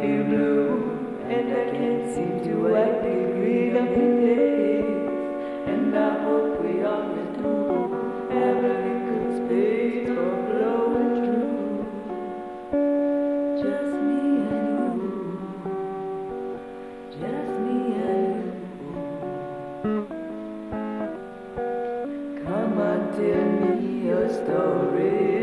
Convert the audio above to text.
blue, and I can't seem to wipe the green of the days. And I hope we all do through, a good space for blowing through. Just me and you, just me and you. Come on, tell me your story.